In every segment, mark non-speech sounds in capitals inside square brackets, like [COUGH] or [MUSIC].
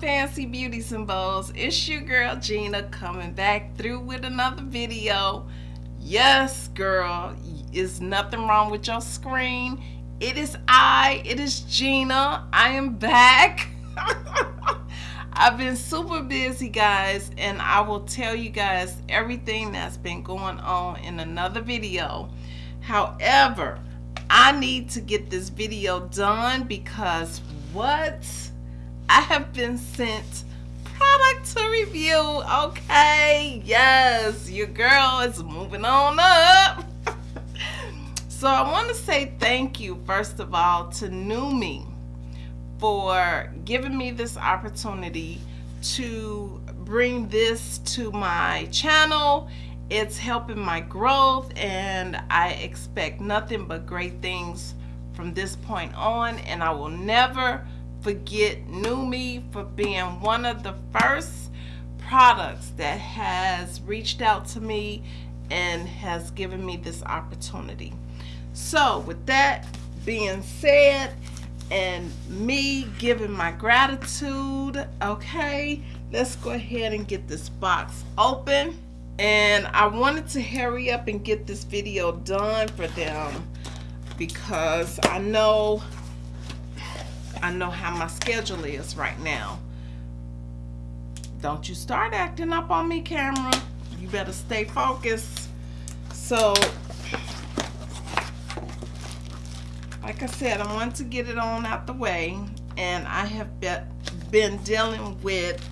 fancy beauties and bows it's your girl Gina coming back through with another video. Yes girl is nothing wrong with your screen. It is I it is Gina. I am back. [LAUGHS] I've been super busy guys and I will tell you guys everything that's been going on in another video. However I need to get this video done because what I have been sent product to review. Okay, yes, your girl is moving on up. [LAUGHS] so I want to say thank you, first of all, to NuMe for giving me this opportunity to bring this to my channel. It's helping my growth and I expect nothing but great things from this point on and I will never forget NuMe for being one of the first products that has reached out to me and has given me this opportunity. So with that being said and me giving my gratitude, okay, let's go ahead and get this box open. And I wanted to hurry up and get this video done for them because I know I know how my schedule is right now. Don't you start acting up on me, camera. You better stay focused. So, like I said, I want to get it on out the way. And I have been dealing with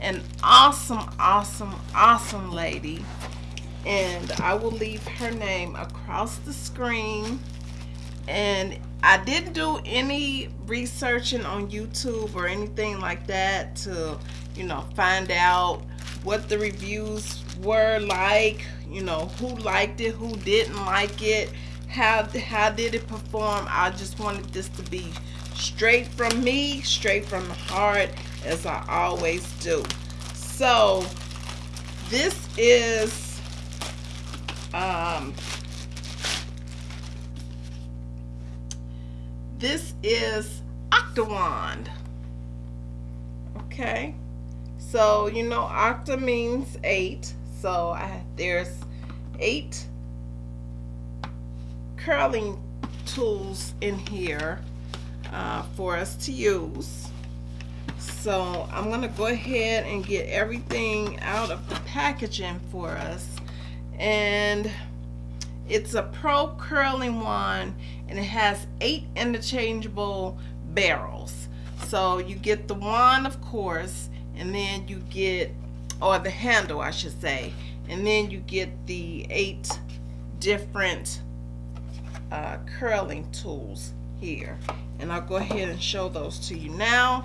an awesome, awesome, awesome lady. And I will leave her name across the screen. And I didn't do any researching on YouTube or anything like that to, you know, find out what the reviews were like, you know, who liked it, who didn't like it, how how did it perform. I just wanted this to be straight from me, straight from the heart as I always do. So, this is um This is Octawand. Okay. So, you know, Octa means eight. So I, there's eight curling tools in here uh, for us to use. So I'm going to go ahead and get everything out of the packaging for us. And it's a pro curling wand and it has eight interchangeable barrels. So you get the wand, of course, and then you get, or the handle, I should say, and then you get the eight different uh, curling tools here. And I'll go ahead and show those to you now.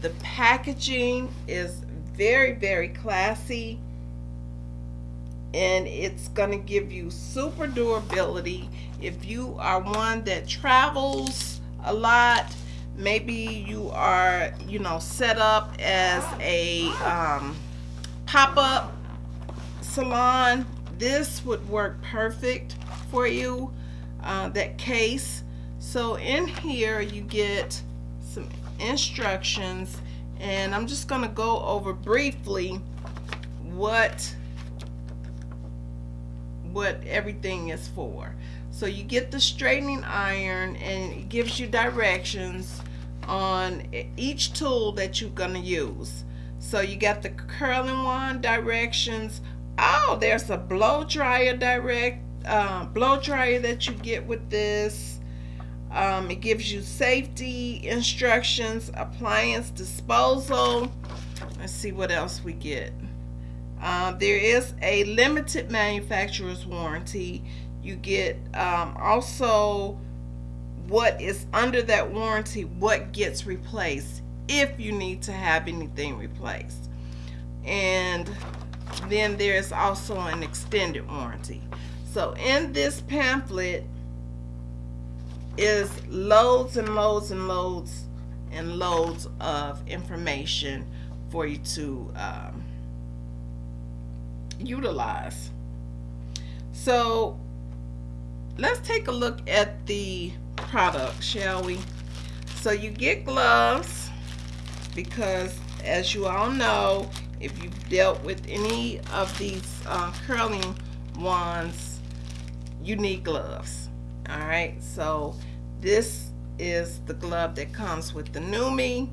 The packaging is very, very classy and it's going to give you super durability. If you are one that travels a lot maybe you are you know set up as a um, pop-up salon this would work perfect for you uh, that case. So in here you get some instructions and I'm just going to go over briefly what what everything is for. So you get the straightening iron and it gives you directions on each tool that you're going to use. So you got the curling wand directions. Oh, there's a blow dryer direct uh, blow dryer that you get with this. Um, it gives you safety instructions, appliance disposal. Let's see what else we get. Um, there is a limited manufacturer's warranty. You get um, also what is under that warranty, what gets replaced if you need to have anything replaced. And then there's also an extended warranty. So in this pamphlet is loads and loads and loads and loads of information for you to um, utilize. So let's take a look at the product, shall we? So you get gloves because as you all know, if you've dealt with any of these uh, curling wands, you need gloves. All right, so this is the glove that comes with the NuMe.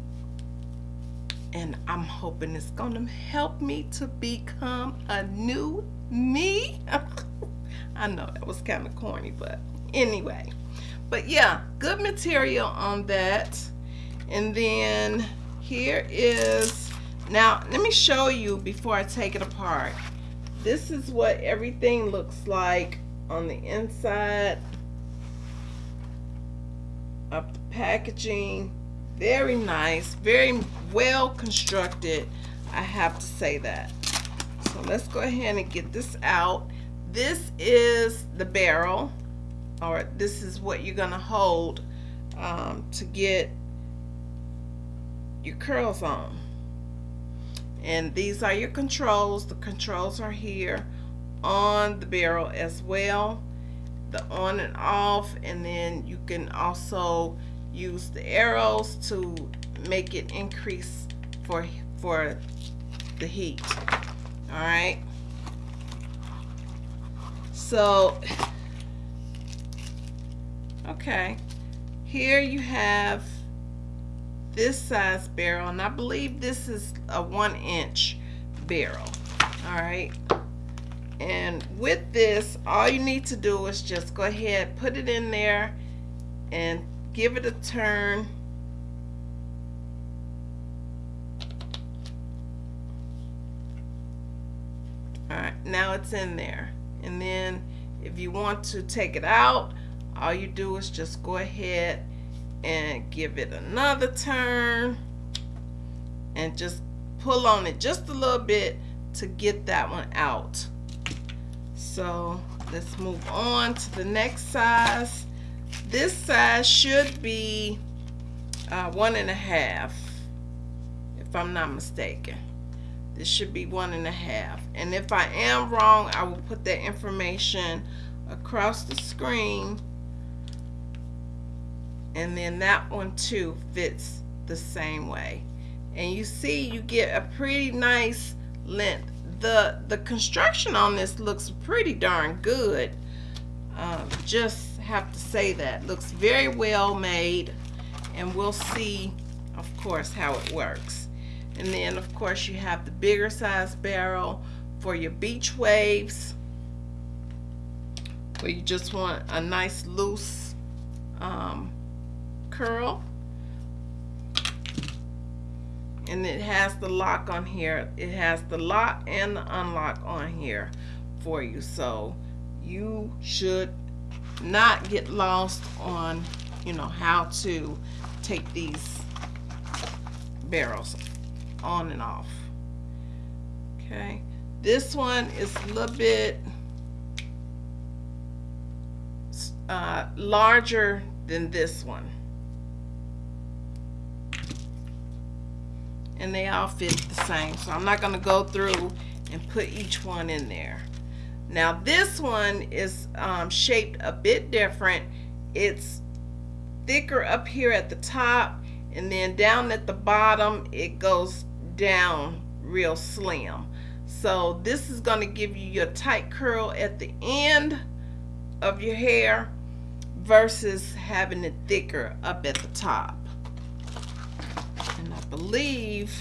And I'm hoping it's to help me to become a new me. [LAUGHS] I know that was kind of corny, but anyway. But yeah, good material on that. And then here is, now let me show you before I take it apart. This is what everything looks like on the inside of the packaging. Very nice, very well constructed. I have to say that. So let's go ahead and get this out. This is the barrel, or this is what you're gonna hold um, to get your curls on. And these are your controls. The controls are here on the barrel as well. The on and off, and then you can also use the arrows to make it increase for for the heat. All right. So, okay, here you have this size barrel, and I believe this is a one inch barrel. All right. And with this, all you need to do is just go ahead, put it in there, and give it a turn. All right, now it's in there. And then if you want to take it out, all you do is just go ahead and give it another turn and just pull on it just a little bit to get that one out so let's move on to the next size this size should be uh, one and a half if I'm not mistaken. This should be one and a half. And if I am wrong I will put that information across the screen. And then that one too fits the same way. And you see you get a pretty nice length. The the construction on this looks pretty darn good. Um, just have to say that. Looks very well made and we'll see of course how it works. And then of course you have the bigger size barrel for your beach waves where you just want a nice loose um, curl. And it has the lock on here. It has the lock and the unlock on here for you. So you should not get lost on you know how to take these barrels on and off. Okay this one is a little bit uh, larger than this one. And they all fit the same so I'm not going to go through and put each one in there now this one is um, shaped a bit different. It's thicker up here at the top and then down at the bottom it goes down real slim. So this is going to give you your tight curl at the end of your hair versus having it thicker up at the top. And I believe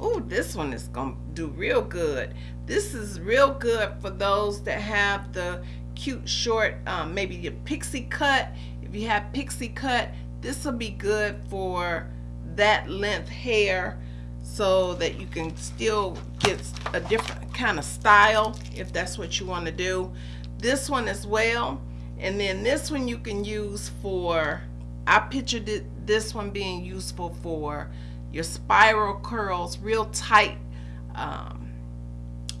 oh this one is gonna do real good this is real good for those that have the cute short um, maybe your pixie cut. If you have pixie cut this will be good for that length hair so that you can still get a different kind of style if that's what you want to do. This one as well and then this one you can use for I pictured it, this one being useful for your spiral curls, real tight, um,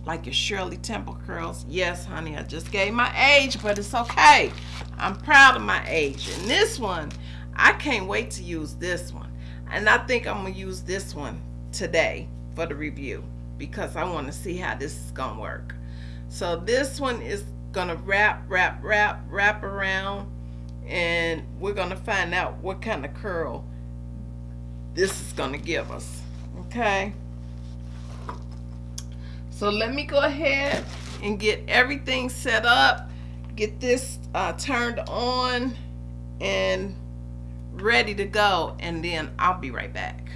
like your Shirley Temple curls. Yes, honey, I just gave my age, but it's okay. I'm proud of my age. And this one, I can't wait to use this one. And I think I'm going to use this one today for the review because I want to see how this is going to work. So this one is going to wrap, wrap, wrap, wrap around and we're going to find out what kind of curl this is going to give us Okay. So let me go ahead and get everything set up, get this uh, turned on and ready to go and then I'll be right back.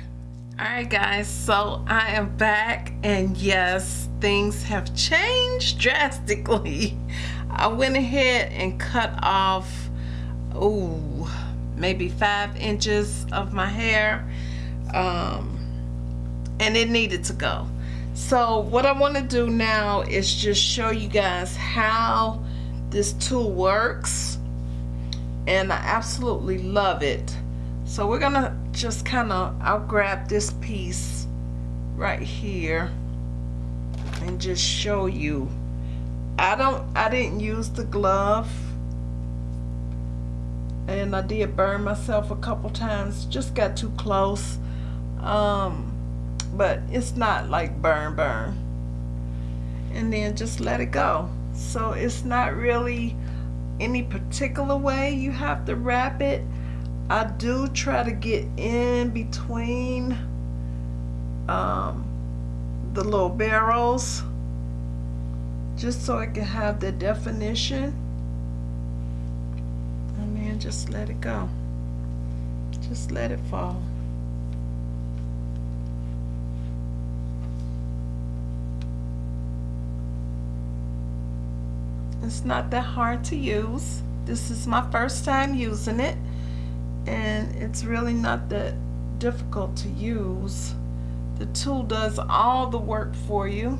Alright guys, so I am back and yes, things have changed [LAUGHS] drastically. I went ahead and cut off, oh, maybe five inches of my hair um, and it needed to go. So what I want to do now is just show you guys how this tool works and I absolutely love it. So we're gonna just kind of, I'll grab this piece right here and just show you. I don't, I didn't use the glove and I did burn myself a couple times, just got too close. Um, but it's not like burn burn. And then just let it go. So it's not really any particular way you have to wrap it I do try to get in between um, the little barrels just so I can have the definition and then just let it go just let it fall it's not that hard to use. This is my first time using it and it's really not that difficult to use. The tool does all the work for you.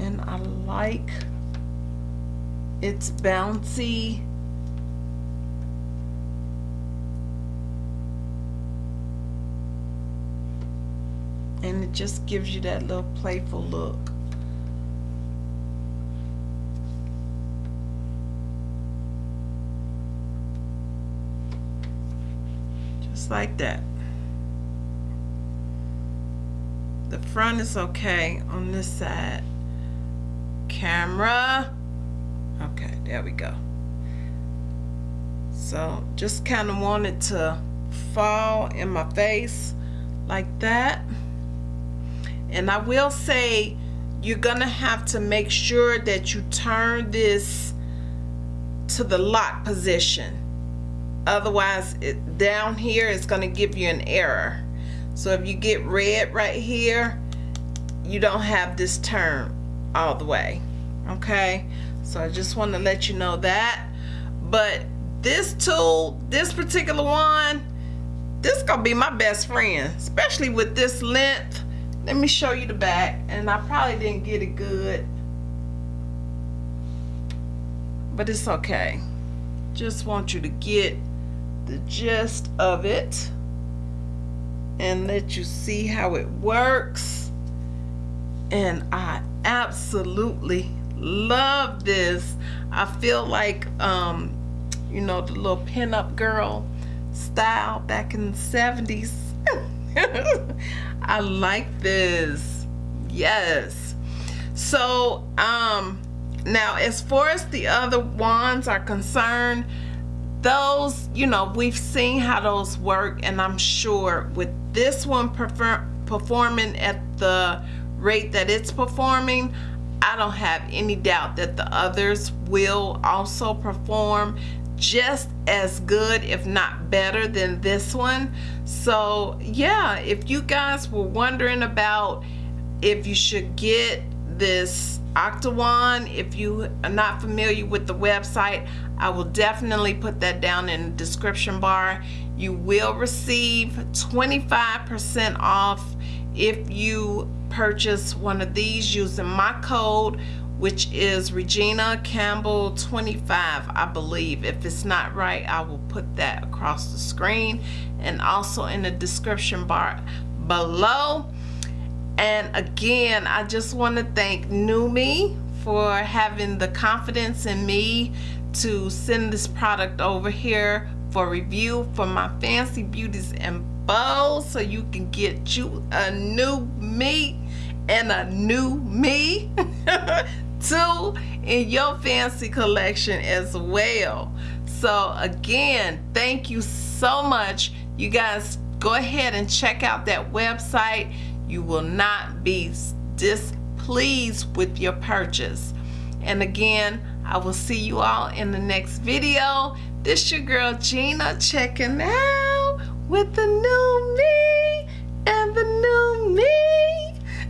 And I like its bouncy and it just gives you that little playful look Just like that. The front is okay on this side. Camera. Okay, there we go. So just kind of wanted to fall in my face like that. And I will say you're gonna have to make sure that you turn this to the lock position. Otherwise it, down here it's going to give you an error. So if you get red right here you don't have this turn all the way okay? So I just want to let you know that. But this tool this particular one this gonna be my best friend especially with this length let me show you the back and I probably didn't get it good. But it's okay. Just want you to get the gist of it and let you see how it works. And I absolutely love this. I feel like um you know the little pinup girl style back in the 70s [LAUGHS] I like this. Yes. So um now as far as the other wands are concerned those you know we've seen how those work and I'm sure with this one performing at the rate that it's performing I don't have any doubt that the others will also perform just as good if not better than this one so yeah if you guys were wondering about if you should get this Octawand if you are not familiar with the website I will definitely put that down in the description bar. You will receive 25% off if you purchase one of these using my code which is Regina Campbell 25 I believe. If it's not right I will put that across the screen and also in the description bar below and again, I just want to thank NuMe for having the confidence in me to send this product over here for review for my fancy beauties and bows so you can get you a new me and a new me [LAUGHS] too in your fancy collection as well So again, thank you so much. You guys go ahead and check out that website. You will not be displeased with your purchase. And again, I will see you all in the next video. This your girl Gina checking out with the new me and the new me.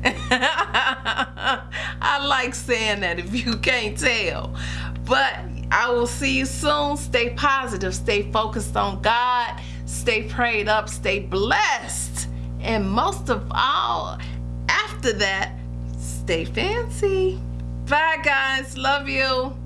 [LAUGHS] I like saying that if you can't tell. But I will see you soon. Stay positive. Stay focused on God. Stay prayed up. Stay blessed. And most of all, after that, stay fancy. Bye, guys. Love you.